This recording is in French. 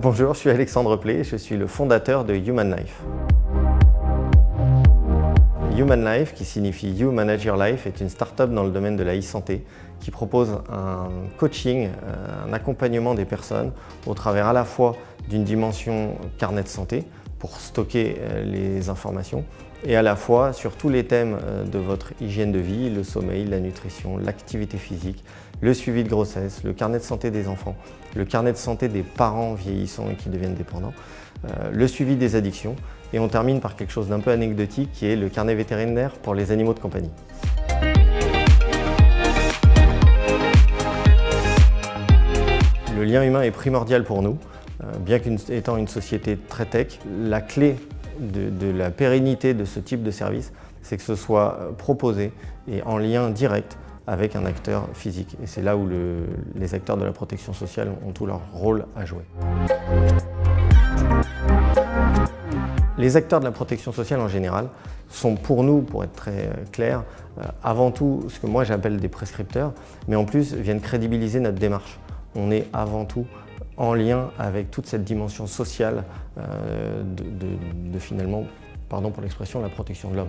Bonjour, je suis Alexandre Play, je suis le fondateur de Human Life. Human Life, qui signifie You Manage Your Life, est une start-up dans le domaine de la e-santé qui propose un coaching, euh, un accompagnement des personnes au travers à la fois d'une dimension carnet de santé pour stocker euh, les informations et à la fois sur tous les thèmes euh, de votre hygiène de vie, le sommeil, la nutrition, l'activité physique, le suivi de grossesse, le carnet de santé des enfants, le carnet de santé des parents vieillissants et qui deviennent dépendants, le suivi des addictions et on termine par quelque chose d'un peu anecdotique qui est le carnet vétérinaire pour les animaux de compagnie. Le lien humain est primordial pour nous. Euh, bien qu'étant une société très tech, la clé de, la pérennité de ce type de service, c'est que ce soit euh, proposé et en lien direct avec un acteur physique. Et c'est là où les acteurs de la protection sociale ont tout leur rôle à jouer. Les acteurs de la protection sociale en général sont pour nous, pour être très euh, clair, avant tout ce que moi j'appelle des prescripteurs, mais en plus viennent crédibiliser notre démarche. On est avant tout en lien avec toute cette dimension sociale euh, de, finalement, pardon pour l'expression, la protection de l'homme.